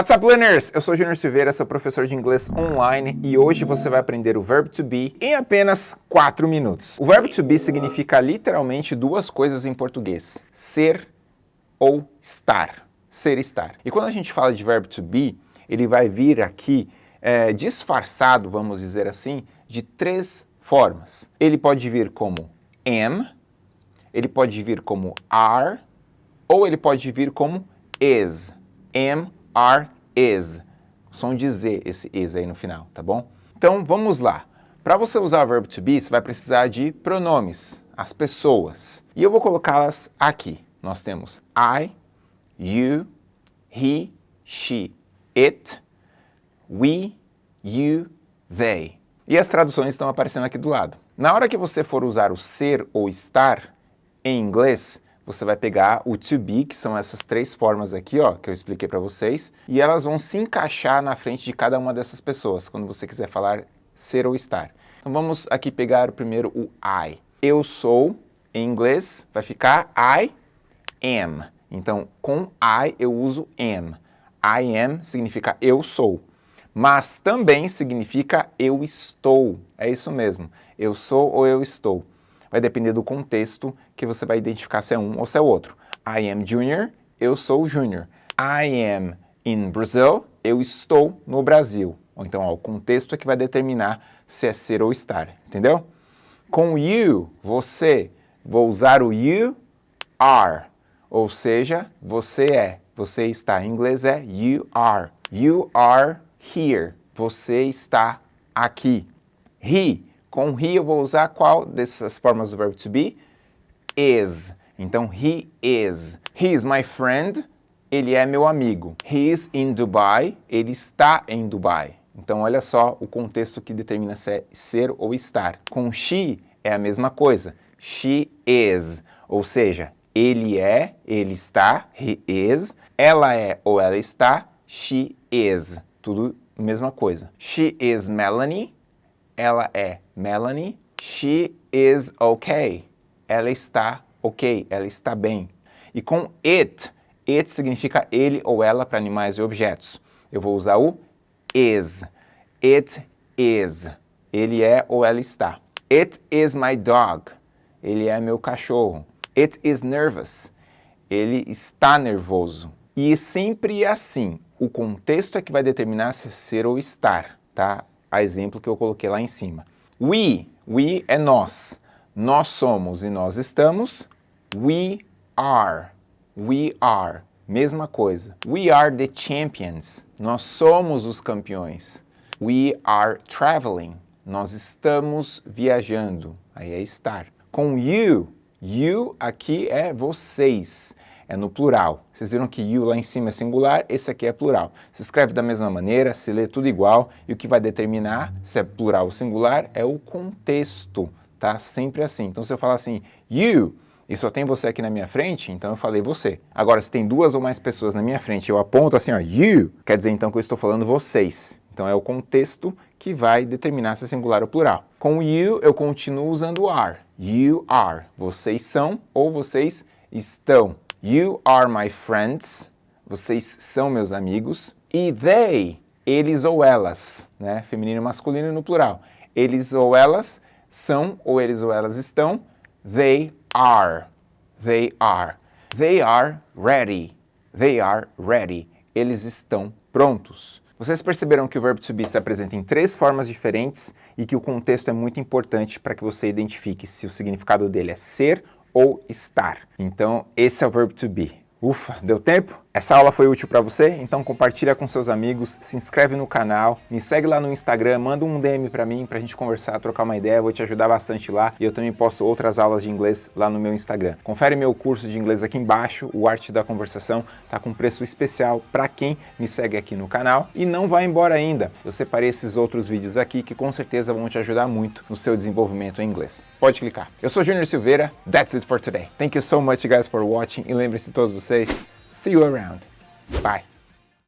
What's up, learners? Eu sou Junior Silveira, sou professor de inglês online e hoje você vai aprender o verbo to be em apenas 4 minutos. O verbo to be significa literalmente duas coisas em português, ser ou estar, ser e estar. E quando a gente fala de verbo to be, ele vai vir aqui é, disfarçado, vamos dizer assim, de três formas. Ele pode vir como am, ele pode vir como are, ou ele pode vir como is, am, are, is. Som de Z esse is aí no final, tá bom? Então vamos lá. Para você usar o verbo to be, você vai precisar de pronomes, as pessoas. E eu vou colocá-las aqui. Nós temos I, you, he, she, it, we, you, they. E as traduções estão aparecendo aqui do lado. Na hora que você for usar o ser ou estar em inglês, você vai pegar o to be, que são essas três formas aqui, ó, que eu expliquei para vocês, e elas vão se encaixar na frente de cada uma dessas pessoas, quando você quiser falar ser ou estar. Então vamos aqui pegar primeiro o I. Eu sou, em inglês, vai ficar I am. Então, com I eu uso am. I am significa eu sou, mas também significa eu estou. É isso mesmo, eu sou ou eu estou vai depender do contexto que você vai identificar se é um ou se é outro. I am junior, eu sou junior. I am in Brazil, eu estou no Brasil. Ou então, ó, o contexto é que vai determinar se é ser ou estar, entendeu? Com you, você, vou usar o you are, ou seja, você é, você está. Em inglês é you are. You are here, você está aqui. He, com he eu vou usar qual dessas formas do verbo to be? Is. Então, he is. He is my friend. Ele é meu amigo. He is in Dubai. Ele está em Dubai. Então, olha só o contexto que determina se é ser ou estar. Com she é a mesma coisa. She is. Ou seja, ele é, ele está, he is. Ela é ou ela está, she is. Tudo mesma coisa. She is Melanie ela é Melanie. She is okay. Ela está ok, ela está bem. E com it, it significa ele ou ela para animais e objetos. Eu vou usar o is. It is. Ele é ou ela está. It is my dog. Ele é meu cachorro. It is nervous. Ele está nervoso. E sempre é assim. O contexto é que vai determinar se é ser ou estar, tá? A exemplo que eu coloquei lá em cima. We, we é nós. Nós somos e nós estamos. We are, we are. Mesma coisa. We are the champions. Nós somos os campeões. We are traveling. Nós estamos viajando. Aí é estar. Com you, you aqui é vocês é no plural. Vocês viram que you lá em cima é singular, esse aqui é plural. Se escreve da mesma maneira, se lê tudo igual, e o que vai determinar se é plural ou singular é o contexto, tá? Sempre assim. Então se eu falar assim, you, e só tem você aqui na minha frente, então eu falei você. Agora, se tem duas ou mais pessoas na minha frente eu aponto assim, ó, you, quer dizer então que eu estou falando vocês. Então é o contexto que vai determinar se é singular ou plural. Com you, eu continuo usando are. You are. Vocês são ou vocês estão. You are my friends. Vocês são meus amigos. E they, eles ou elas, né? Feminino e masculino no plural. Eles ou elas são ou eles ou elas estão. They are. They are. They are ready. They are ready. Eles estão prontos. Vocês perceberam que o verbo to be se apresenta em três formas diferentes e que o contexto é muito importante para que você identifique se o significado dele é ser ou estar. Então, esse é o verbo to be. Ufa, deu tempo? Essa aula foi útil para você? Então compartilha com seus amigos, se inscreve no canal, me segue lá no Instagram, manda um DM para mim para a gente conversar, trocar uma ideia, vou te ajudar bastante lá e eu também posto outras aulas de inglês lá no meu Instagram. Confere meu curso de inglês aqui embaixo, o Arte da Conversação, tá com preço especial para quem me segue aqui no canal e não vai embora ainda. Eu separei esses outros vídeos aqui que com certeza vão te ajudar muito no seu desenvolvimento em inglês. Pode clicar. Eu sou Junior Silveira, that's it for today. Thank you so much guys for watching e lembre-se todos vocês See you around. Bye.